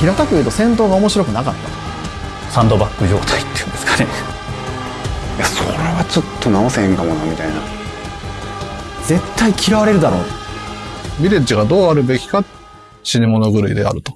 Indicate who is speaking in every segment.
Speaker 1: 平たく言うと戦闘が面白くなかった。
Speaker 2: サンドバッグ状態っていうんですかね。
Speaker 3: いやそれはちょっと直せへんかもなみたいな。
Speaker 1: 絶対嫌われるだろう。
Speaker 4: ビレッジがどうあるべきか死に物狂いであると。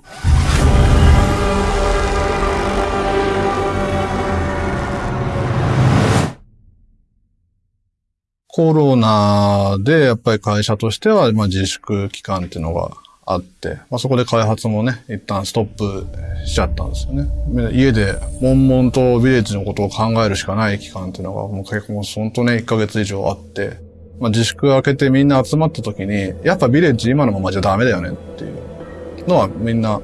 Speaker 4: コロナでやっぱり会社としてはまあ自粛期間っていうのがあって、まあ、そこで開発もね、一旦ストップしちゃったんですよね。家で悶々とビレッジのことを考えるしかない期間っていうのがもう結構本当ね、1ヶ月以上あって、まあ、自粛明けてみんな集まった時に、やっぱビレッジ今のままじゃダメだよねっていうのはみんな、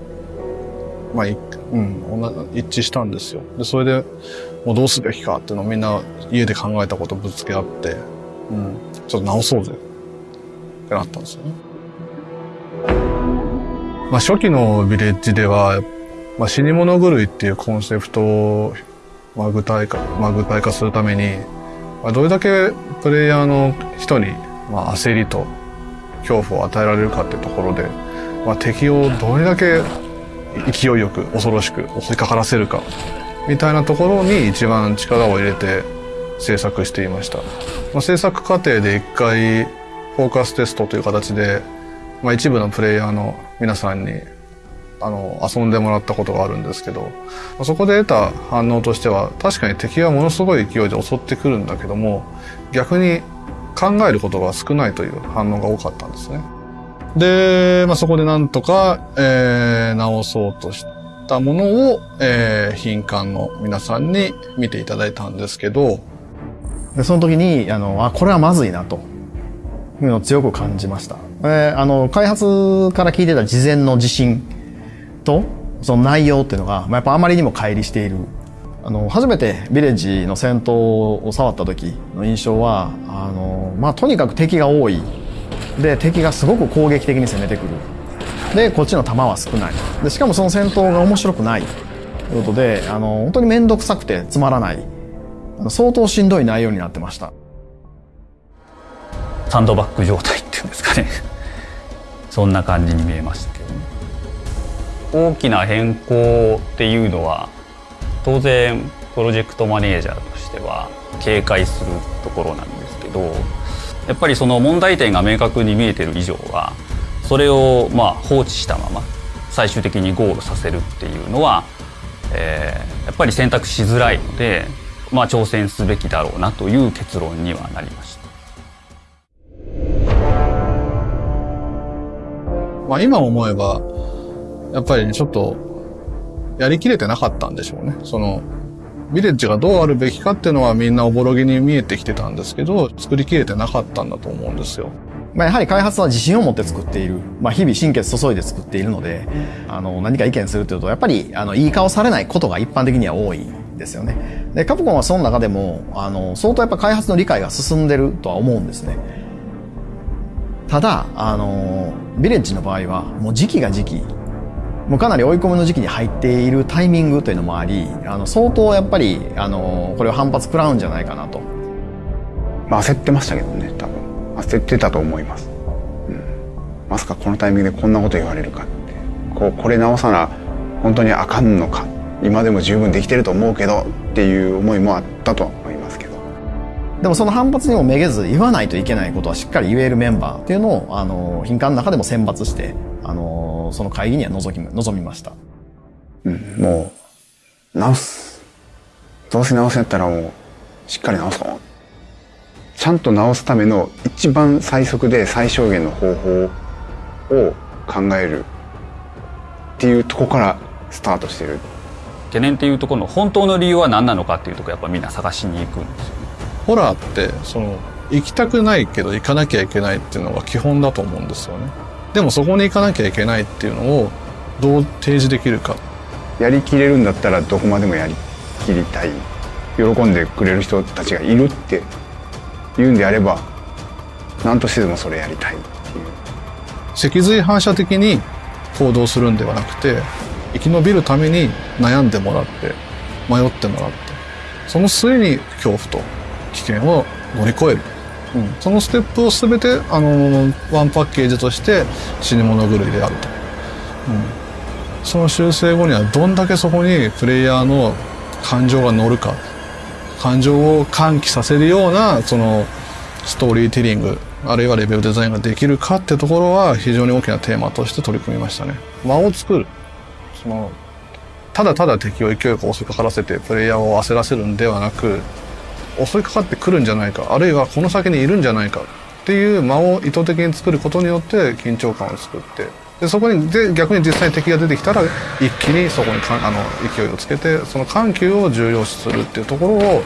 Speaker 4: まあ、うん、一致したんですよ。で、それで、もうどうすべきかっていうのをみんな家で考えたことぶつけ合って、うん、ちょっと直そうぜってなったんですよね。まあ、初期のビレッジでは、まあ、死に物狂いっていうコンセプトを、まあ、具体化、まあ、具体化するために、まあ、どれだけプレイヤーの人に、まあ、焦りと恐怖を与えられるかっていうところで、まあ、敵をどれだけ勢いよく恐ろしく襲いかからせるかみたいなところに一番力を入れて制作していました。まあ、制作過程で一回フォーカステストという形で、まあ、一部のプレイヤーの皆さんにあの遊んでもらったことがあるんですけどそこで得た反応としては確かに敵はものすごい勢いで襲ってくるんだけども逆に考えることが少ないという反応が多かったんですね。で、まあ、そこでなんとか、えー、直そうとしたものを、えー、品管の皆さんに見ていただいたんですけど
Speaker 1: でその時にあのあこれはまずいなというのを強く感じました。えー、あの開発から聞いてた事前の自信とその内容っていうのが、まあ、やっぱあまりにも乖離している。あの初めてビレッジの戦闘を触った時の印象はあの、まあ、とにかく敵が多い。で敵がすごく攻撃的に攻めてくる。でこっちの弾は少ない。でしかもその戦闘が面白くない。ということであの本当に面倒くさくてつまらない。相当しんどい内容になってました。
Speaker 2: サンドバッグ状態っていうんですかね そんな感じに見えましたけど、ね、大きな変更っていうのは当然プロジェクトマネージャーとしては警戒するところなんですけどやっぱりその問題点が明確に見えてる以上はそれをまあ放置したまま最終的にゴールさせるっていうのは、えー、やっぱり選択しづらいので、まあ、挑戦すべきだろうなという結論にはなりました。
Speaker 4: まあ今思えば、やっぱりね、ちょっと、やりきれてなかったんでしょうね。その、ビレッジがどうあるべきかっていうのはみんなおぼろげに見えてきてたんですけど、作りきれてなかったんだと思うんですよ。
Speaker 1: まあ、やはり開発は自信を持って作っている、まあ、日々心血注いで作っているので、あの、何か意見するというと、やっぱり、あの、いい顔されないことが一般的には多いんですよね。で、カプコンはその中でも、あの、相当やっぱ開発の理解が進んでるとは思うんですね。ただ、あの、ビレッジの場合は、もう時期が時期。もうかなり追い込みの時期に入っているタイミングというのもあり、あの、相当やっぱり、あの、これを反発食らうんじゃないかなと。
Speaker 3: まあ焦ってましたけどね、多分。焦ってたと思います。うん。まさかこのタイミングでこんなこと言われるかって。こう、これ直さな、本当にあかんのか。今でも十分できてると思うけどっていう思いもあったと
Speaker 1: でもその反発にもめげず言わないといけないことはしっかり言えるメンバーっていうのを、あの、品管の中でも選抜して、あの、その会議には臨み臨みました。
Speaker 3: うん、もう、直す。どうせ直すんやったらもう、しっかり直そう。ちゃんと直すための一番最速で最小限の方法を考えるっていうとこからスタートしてる。
Speaker 2: 懸念っていうところの本当の理由は何なのかっていうところやっぱみんな探しに行くんですよね。
Speaker 4: ホラーってその行きたくないけど行かなきゃいけないっていうのが基本だと思うんですよね。でもそこに行かなきゃいけないっていうのをどう提示できるか。
Speaker 3: やりきれるんだったらどこまでもやりきりたい。喜んでくれる人たちがいるって言うんであれば何としてでもそれやりたいっていう。
Speaker 4: 脊髄反射的に行動するんではなくて生き延びるために悩んでもらって迷ってもらってその末に恐怖と危険を乗り越える、うん、そのステップを全てあのワンパッケージとして死に物狂いであると、うん、その修正後にはどんだけそこにプレイヤーの感情が乗るか感情を喚起させるようなそのストーリーテリングあるいはレベルデザインができるかってところは非常に大きなテーマとして取り組みましたね。間を作る。そのただただ敵を勢いよく襲いかからせてプレイヤーを焦らせるんではなく襲いかかってくるんじゃないかあるいはこの先にいるんじゃないかっていう間を意図的に作ることによって緊張感を作ってでそこにで逆に実際に敵が出てきたら一気にそこにかあの勢いをつけてその緩急を重要視するっていうところを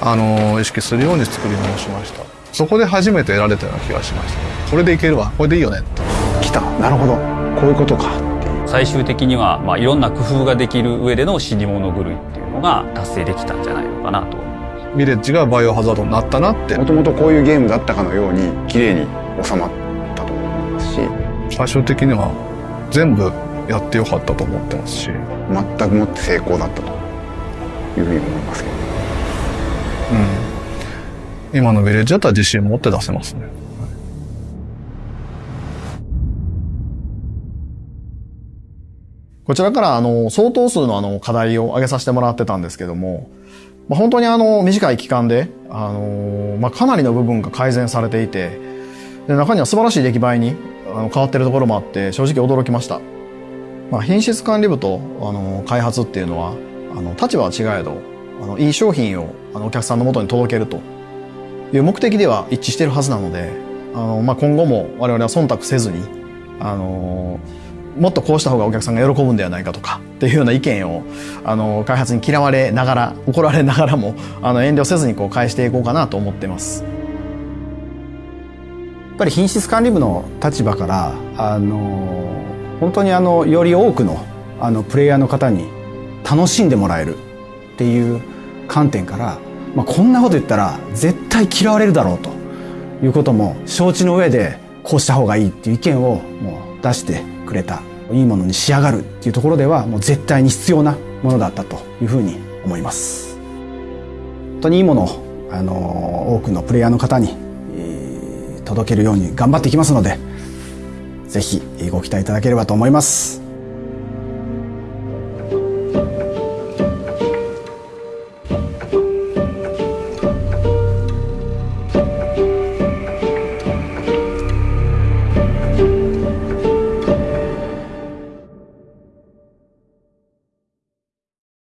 Speaker 4: あの意識するように作り直しました。そこで初めて得られたような気がしました。これでいけるわ。これでいいよね。って
Speaker 3: 来た。なるほど。こういうことか。
Speaker 2: 最終的には、まあ、いろんな工夫ができる上での死に物狂いっていうのが達成できたんじゃないのかなと
Speaker 4: ビレッジがバイオハザードになったなって。
Speaker 3: もともとこういうゲームだったかのように綺麗に収まったと思いますし。
Speaker 4: 最終的には全部やってよかったと思ってますし。
Speaker 3: 全くもって成功だったというふうに思いますけど。
Speaker 4: 今のビレッジだったら自信持って出せますね。
Speaker 1: こちらからあの相当数のあの課題を挙げさせてもらってたんですけども、まあ、本当にあの短い期間で、あのまあ、かなりの部分が改善されていてで中には素晴らしい出来栄えにあの変わってるところもあって正直驚きました、まあ、品質管理部とあの開発っていうのはあの立場は違えどあのいい商品をあのお客さんのもとに届けるという目的では一致してるはずなのであの、まあ、今後も我々は忖度せずにあのもっとこうした方がお客さんが喜ぶんではないかとかっていうような意見をあの開発に嫌われながら怒られながらもあの遠慮せずにこう返していこうかなと思ってます。
Speaker 5: やっぱり品質管理部の立場からあの本当にあのより多くのあのプレイヤーの方に楽しんでもらえるっていう観点から、まあ、こんなこと言ったら絶対嫌われるだろうということも承知の上でこうした方がいいっていう意見をもう出してくれたいいものに仕上がるっていうところではもう絶対に必要なものだったというふうに思います。本当にいいものをあの多くのプレイヤーの方に届けるように頑張っていきますので、是非ご期待いただければと思います。